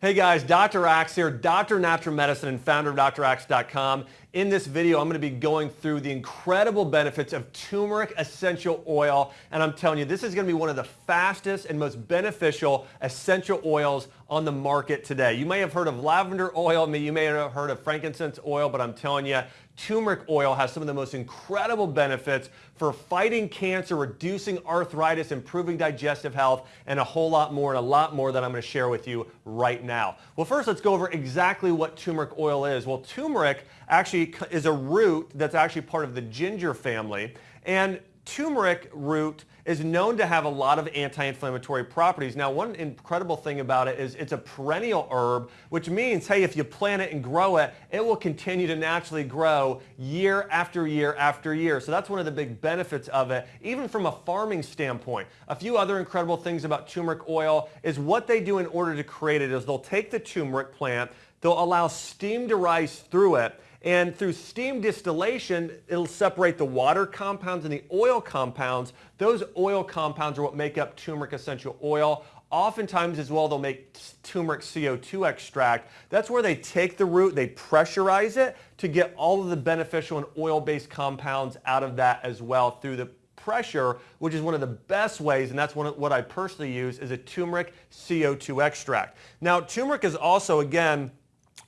Hey guys, Dr. Axe here, of Natural Medicine and founder of DrAxe.com. In this video, I'm going to be going through the incredible benefits of turmeric essential oil, and I'm telling you, this is going to be one of the fastest and most beneficial essential oils on the market today. You may have heard of lavender oil, you may have heard of frankincense oil, but I'm telling you, turmeric oil has some of the most incredible benefits for fighting cancer, reducing arthritis, improving digestive health, and a whole lot more and a lot more that I'm going to share with you right now. Well, first let's go over exactly what turmeric oil is. Well, turmeric actually is a root that's actually part of the ginger family, and turmeric root is known to have a lot of anti-inflammatory properties. Now, one incredible thing about it is it's a perennial herb, which means, hey, if you plant it and grow it, it will continue to naturally grow year after year after year. So that's one of the big benefits of it, even from a farming standpoint. A few other incredible things about turmeric oil is what they do in order to create it is they'll take the turmeric plant, they'll allow steam to rise through it, and through steam distillation, it'll separate the water compounds and the oil compounds. Those oil compounds are what make up turmeric essential oil. Oftentimes as well, they'll make turmeric CO2 extract. That's where they take the root, they pressurize it to get all of the beneficial and oil-based compounds out of that as well through the pressure, which is one of the best ways, and that's one of, what I personally use, is a turmeric CO2 extract. Now, turmeric is also, again,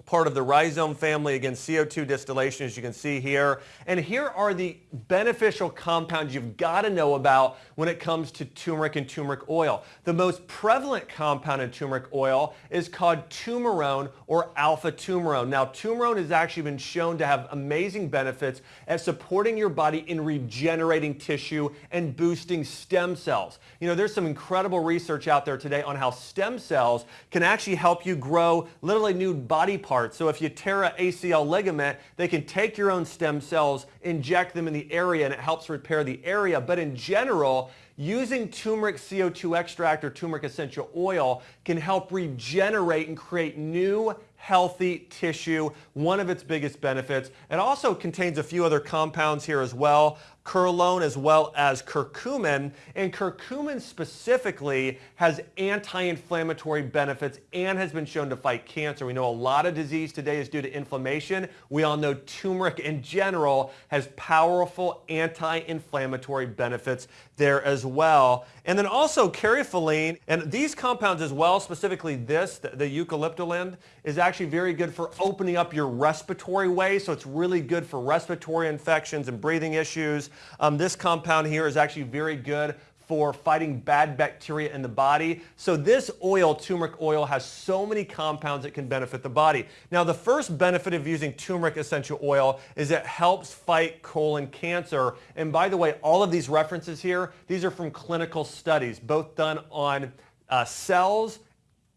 part of the rhizome family, again, CO2 distillation, as you can see here. And here are the beneficial compounds you've got to know about when it comes to turmeric and turmeric oil. The most prevalent compound in turmeric oil is called turmerone or alpha turmerone. Now, turmerone has actually been shown to have amazing benefits at supporting your body in regenerating tissue and boosting stem cells. You know, there's some incredible research out there today on how stem cells can actually help you grow literally new body parts parts. So if you tear a ACL ligament, they can take your own stem cells, inject them in the area, and it helps repair the area. But in general, using turmeric CO2 extract or turmeric essential oil can help regenerate and create new healthy tissue, one of its biggest benefits. It also contains a few other compounds here as well curlone as well as curcumin. And curcumin specifically has anti-inflammatory benefits and has been shown to fight cancer. We know a lot of disease today is due to inflammation. We all know turmeric in general has powerful anti-inflammatory benefits there as well. And then also caryophyllene, and these compounds as well, specifically this, the, the eucalyptolin, is actually very good for opening up your respiratory way. So it's really good for respiratory infections and breathing issues. Um, this compound here is actually very good for fighting bad bacteria in the body. So this oil, turmeric oil, has so many compounds that can benefit the body. Now the first benefit of using turmeric essential oil is it helps fight colon cancer. And by the way, all of these references here, these are from clinical studies, both done on uh, cells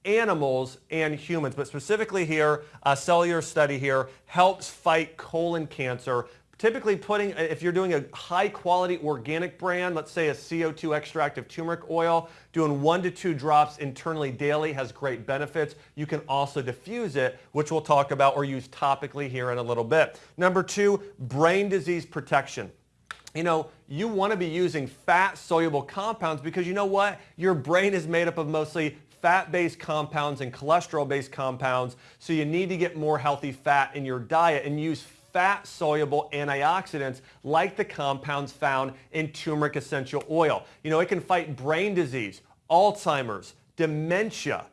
animals and humans, but specifically here, a cellular study here helps fight colon cancer Typically putting, if you're doing a high quality organic brand, let's say a CO2 extract of turmeric oil, doing one to two drops internally daily has great benefits. You can also diffuse it, which we'll talk about or use topically here in a little bit. Number two, brain disease protection you know, you want to be using fat soluble compounds because you know what? Your brain is made up of mostly fat-based compounds and cholesterol-based compounds. So you need to get more healthy fat in your diet and use fat-soluble antioxidants like the compounds found in turmeric essential oil. You know, it can fight brain disease, Alzheimer's, dementia,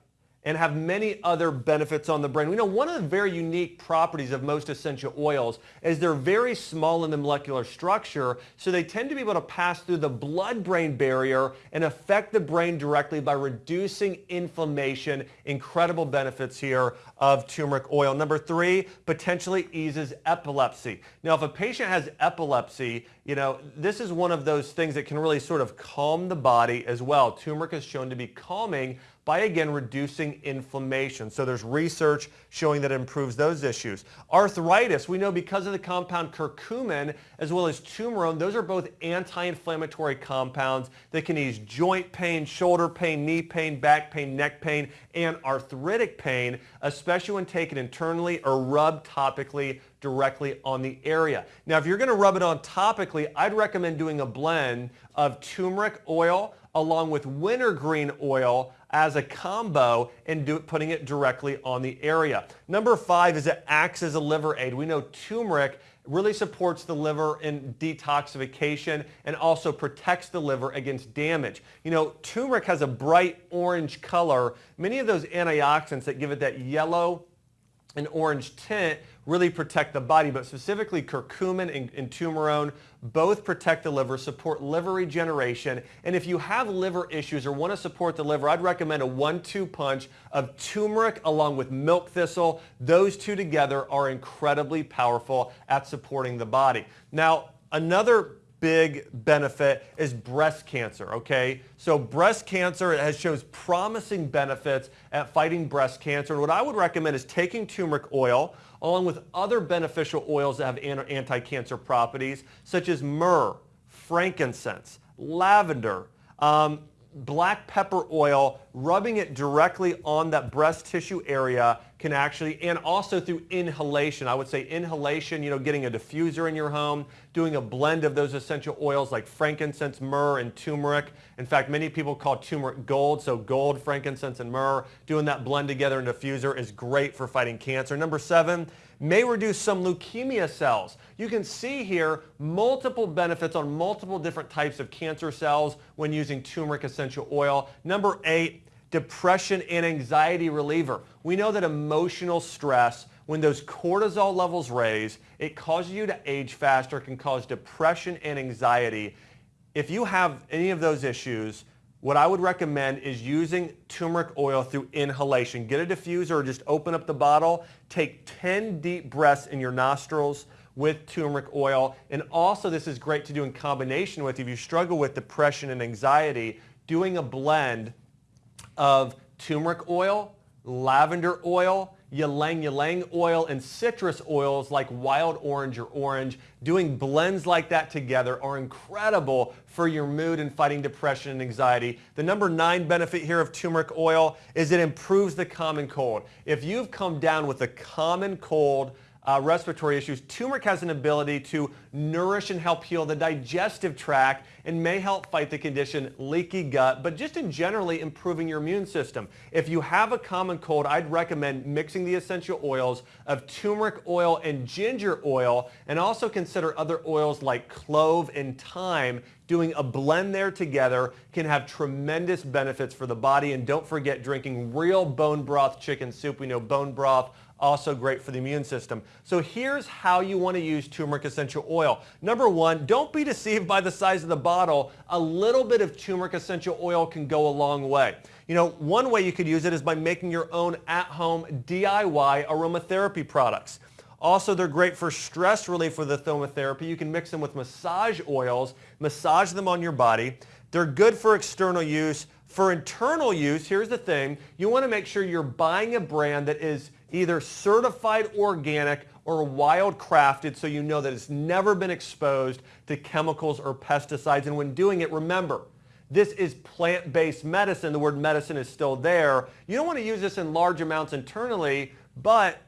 and have many other benefits on the brain. We know one of the very unique properties of most essential oils is they're very small in the molecular structure, so they tend to be able to pass through the blood-brain barrier and affect the brain directly by reducing inflammation. Incredible benefits here of turmeric oil. Number three, potentially eases epilepsy. Now, if a patient has epilepsy, you know, this is one of those things that can really sort of calm the body as well. Turmeric is shown to be calming by again reducing inflammation. So there's research showing that it improves those issues. Arthritis, we know because of the compound curcumin as well as turmerone, those are both anti-inflammatory compounds that can ease joint pain, shoulder pain, knee pain, back pain, neck pain, and arthritic pain, especially when taken internally or rubbed topically directly on the area. Now, if you're going to rub it on topically, I'd recommend doing a blend of turmeric oil along with wintergreen oil as a combo and do, putting it directly on the area. Number five is it acts as a liver aid. We know turmeric really supports the liver in detoxification and also protects the liver against damage. You know, turmeric has a bright orange color. Many of those antioxidants that give it that yellow and orange tint really protect the body, but specifically curcumin and, and both protect the liver, support liver regeneration, and if you have liver issues or want to support the liver, I'd recommend a one-two punch of turmeric along with milk thistle. Those two together are incredibly powerful at supporting the body. Now, another big benefit is breast cancer, okay? So breast cancer it has shows promising benefits at fighting breast cancer. And what I would recommend is taking turmeric oil along with other beneficial oils that have anti-cancer properties such as myrrh, frankincense, lavender, um, black pepper oil, rubbing it directly on that breast tissue area can actually, and also through inhalation. I would say inhalation, you know, getting a diffuser in your home, doing a blend of those essential oils like frankincense, myrrh, and turmeric. In fact, many people call turmeric gold, so gold, frankincense, and myrrh. Doing that blend together in a diffuser is great for fighting cancer. Number seven, may reduce some leukemia cells. You can see here multiple benefits on multiple different types of cancer cells when using turmeric essential oil. Number eight, depression and anxiety reliever. We know that emotional stress, when those cortisol levels raise, it causes you to age faster, can cause depression and anxiety. If you have any of those issues, what I would recommend is using turmeric oil through inhalation. Get a diffuser or just open up the bottle. Take 10 deep breaths in your nostrils with turmeric oil. And also this is great to do in combination with if you struggle with depression and anxiety, doing a blend of turmeric oil, lavender oil, ylang ylang oil and citrus oils like wild orange or orange. Doing blends like that together are incredible for your mood and fighting depression and anxiety. The number nine benefit here of turmeric oil is it improves the common cold. If you've come down with a common cold, uh, respiratory issues, turmeric has an ability to nourish and help heal the digestive tract and may help fight the condition leaky gut, but just in generally improving your immune system. If you have a common cold, I'd recommend mixing the essential oils of turmeric oil and ginger oil, and also consider other oils like clove and thyme doing a blend there together can have tremendous benefits for the body. And don't forget drinking real bone broth chicken soup. We know bone broth also great for the immune system. So here's how you want to use turmeric essential oil. Number one, don't be deceived by the size of the bottle. A little bit of turmeric essential oil can go a long way. You know, one way you could use it is by making your own at-home DIY aromatherapy products. Also, they're great for stress relief with aromatherapy. You can mix them with massage oils, massage them on your body. They're good for external use. For internal use, here's the thing. You want to make sure you're buying a brand that is either certified organic or wild crafted so you know that it's never been exposed to chemicals or pesticides. And when doing it, remember, this is plant-based medicine. The word medicine is still there. You don't want to use this in large amounts internally, but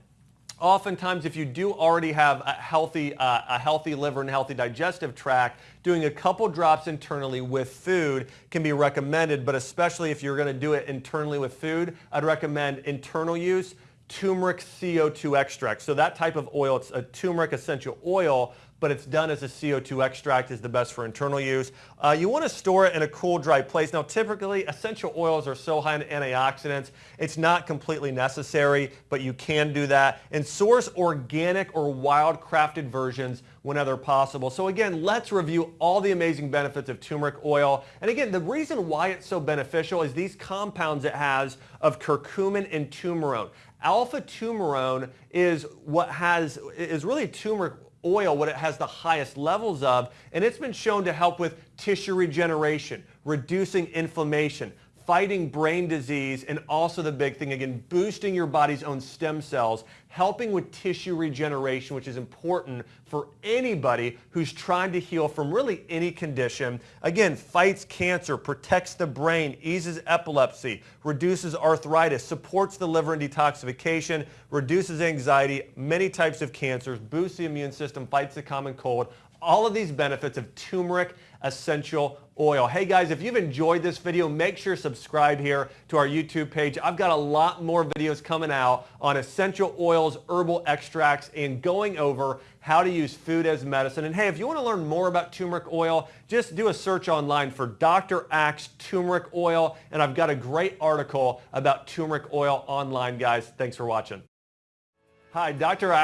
oftentimes if you do already have a healthy, uh, a healthy liver and healthy digestive tract, doing a couple drops internally with food can be recommended, but especially if you're going to do it internally with food, I'd recommend internal use turmeric CO2 extract. So that type of oil, it's a turmeric essential oil, but it's done as a CO2 extract is the best for internal use. Uh, you want to store it in a cool, dry place. Now, typically, essential oils are so high in antioxidants, it's not completely necessary, but you can do that. And source organic or wild-crafted versions whenever possible. So again, let's review all the amazing benefits of turmeric oil. And again, the reason why it's so beneficial is these compounds it has of curcumin and turmerone. Alpha turmerone is what has, is really turmeric oil, what it has the highest levels of, and it's been shown to help with tissue regeneration, reducing inflammation, fighting brain disease, and also the big thing, again, boosting your body's own stem cells, helping with tissue regeneration, which is important for anybody who's trying to heal from really any condition. Again, fights cancer, protects the brain, eases epilepsy, reduces arthritis, supports the liver and detoxification, reduces anxiety, many types of cancers, boosts the immune system, fights the common cold, all of these benefits of turmeric essential oil. Hey guys, if you've enjoyed this video, make sure to subscribe here to our YouTube page. I've got a lot more videos coming out on essential oils, herbal extracts, and going over how to use food as medicine. And hey, if you want to learn more about turmeric oil, just do a search online for Dr. Axe turmeric oil, and I've got a great article about turmeric oil online, guys. Thanks for watching. Hi, Dr. Axe.